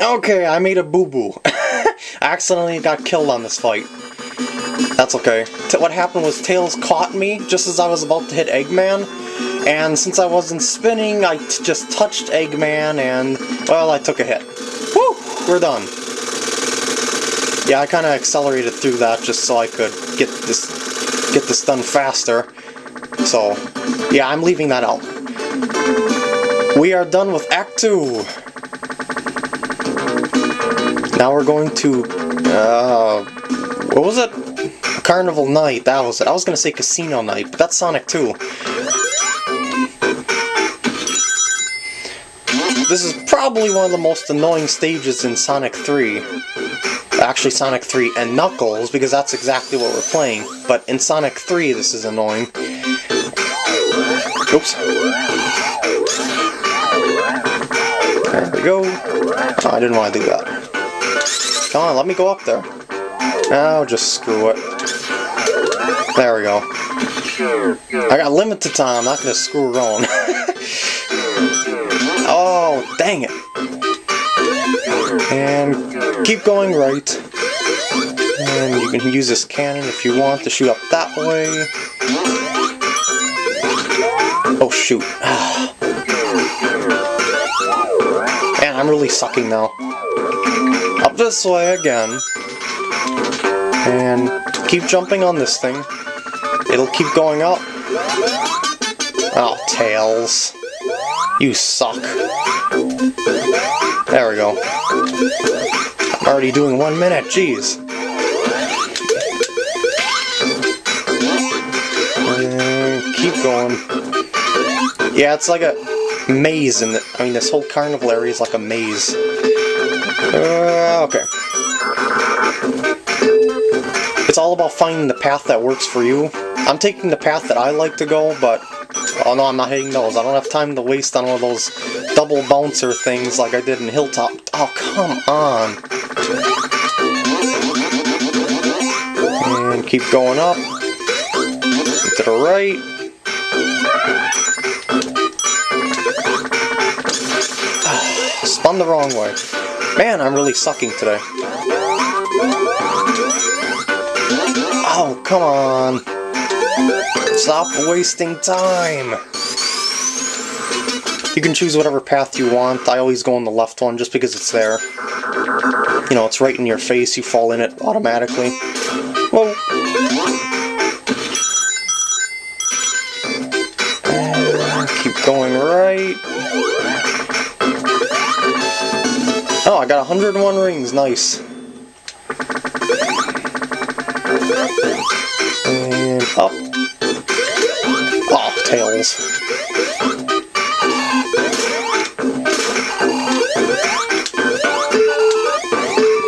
Okay, I made a boo-boo. I accidentally got killed on this fight. That's okay. T what happened was Tails caught me just as I was about to hit Eggman, and since I wasn't spinning, I just touched Eggman and, well, I took a hit. Woo! We're done. Yeah, I kind of accelerated through that just so I could get this get this done faster. So, yeah, I'm leaving that out. We are done with Act 2. Now we're going to, uh, what was it? Carnival Night, that was it. I was going to say Casino Night, but that's Sonic 2. This is probably one of the most annoying stages in Sonic 3. Actually, Sonic 3 and Knuckles, because that's exactly what we're playing. But in Sonic 3, this is annoying. Oops. There we go. Oh, I didn't want to do that. Come on, let me go up there. Oh, just screw it. There we go. I got limited time, I'm not to screw around. oh, dang it. And keep going right. And you can use this cannon if you want to shoot up that way. Oh shoot. Man, I'm really sucking now. This way again. And keep jumping on this thing. It'll keep going up. Oh, Tails. You suck. There we go. I'm already doing one minute, jeez. Keep going. Yeah, it's like a maze, and I mean, this whole carnival area is like a maze. Uh, okay. It's all about finding the path that works for you. I'm taking the path that I like to go, but... Oh no, I'm not hitting those. I don't have time to waste on one of those double bouncer things like I did in Hilltop. Oh, come on. And keep going up. To the right. Spun the wrong way. Man, I'm really sucking today. Oh, come on. Stop wasting time. You can choose whatever path you want. I always go on the left one just because it's there. You know, it's right in your face, you fall in it automatically. Whoa. Keep going right. I got 101 rings, nice. And up. Oh, tails.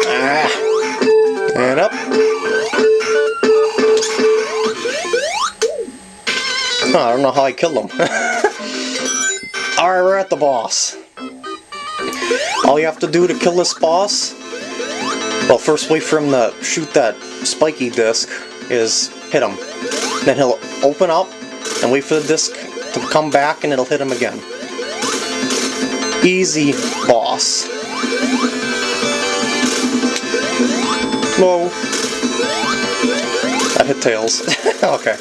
Ah. And up. I don't know how I killed him. Alright, we're at the boss. All you have to do to kill this boss, well, first wait for him to shoot that spiky disc, is hit him. Then he'll open up and wait for the disc to come back and it'll hit him again. Easy boss. Whoa. I hit Tails. okay.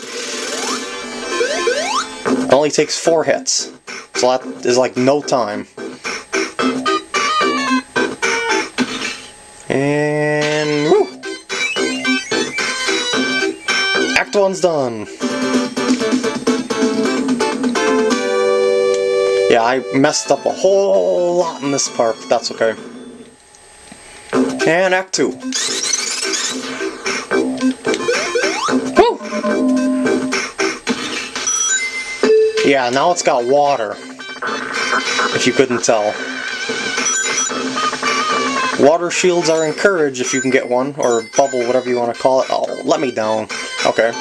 It only takes four hits. So that is like no time. And woo! Act one's done. Yeah, I messed up a whole lot in this part, but that's okay. And Act two. Woo! Yeah, now it's got water. If you couldn't tell. Water shields are encouraged if you can get one, or bubble, whatever you want to call it. Oh, let me down. Okay.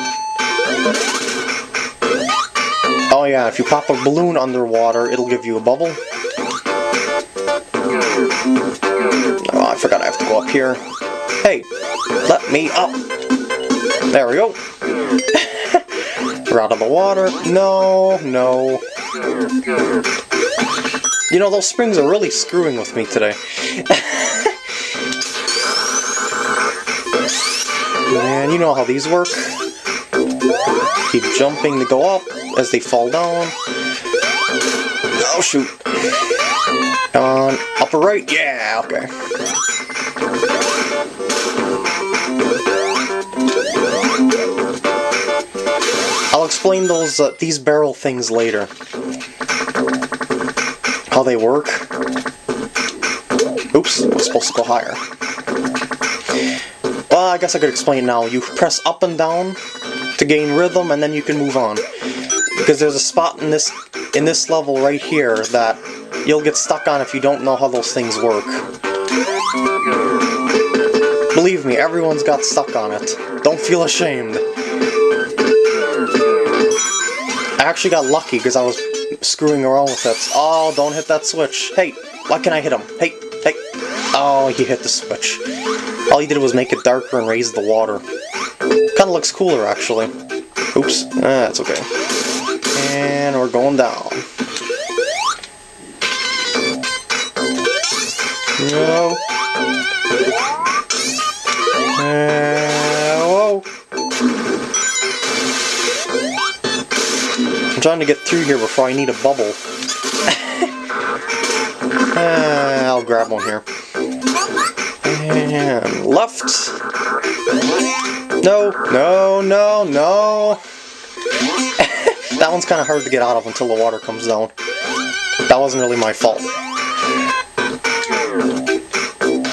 Oh yeah, if you pop a balloon underwater, it'll give you a bubble. Oh, I forgot I have to go up here. Hey, let me up. There we go. We're out of the water. No, no. You know, those springs are really screwing with me today. and you know how these work. Keep jumping to go up as they fall down. Oh shoot. Come on, upper right, yeah, okay. I'll explain those uh, these barrel things later. How they work. Oops, I was supposed to go higher. Well, I guess I could explain now. You press up and down to gain rhythm, and then you can move on. Because there's a spot in this in this level right here that you'll get stuck on if you don't know how those things work. Believe me, everyone's got stuck on it. Don't feel ashamed. I actually got lucky because I was screwing around with it. Oh, don't hit that switch. Hey, why can I hit him? Hey, hey. Oh, he hit the switch. All he did was make it darker and raise the water. Kinda looks cooler, actually. Oops. Ah, that's okay. And we're going down. No. I'm trying to get through here before I need a bubble. I'll grab one here. And left. No, no, no, no. that one's kind of hard to get out of until the water comes down. That wasn't really my fault.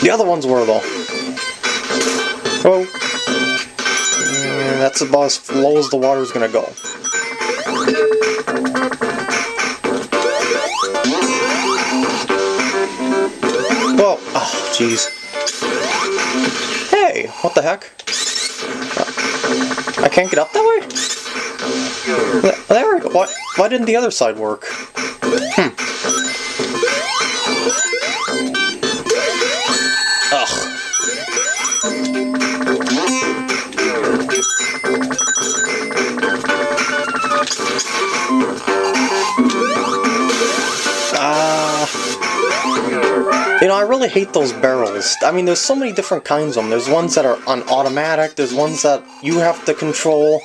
The other ones were, though. Oh. And that's about as low as the water's gonna go. Whoa. Oh, jeez. Hey, what the heck? I can't get up that way? There we go. Why, why didn't the other side work? Hmm. I really hate those barrels. I mean, there's so many different kinds of them. There's ones that are on automatic, there's ones that you have to control.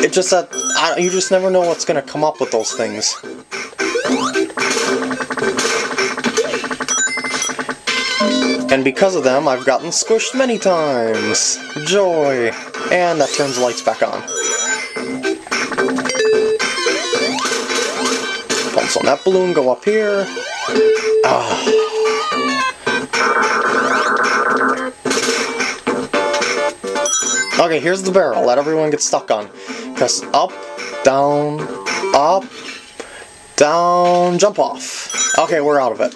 It's just that I, you just never know what's going to come up with those things. And because of them, I've gotten squished many times. Joy! And that turns the lights back on. Pumps on that balloon, go up here. Ah. Okay, here's the barrel that everyone gets stuck on. Press up, down, up, down, jump off. Okay, we're out of it.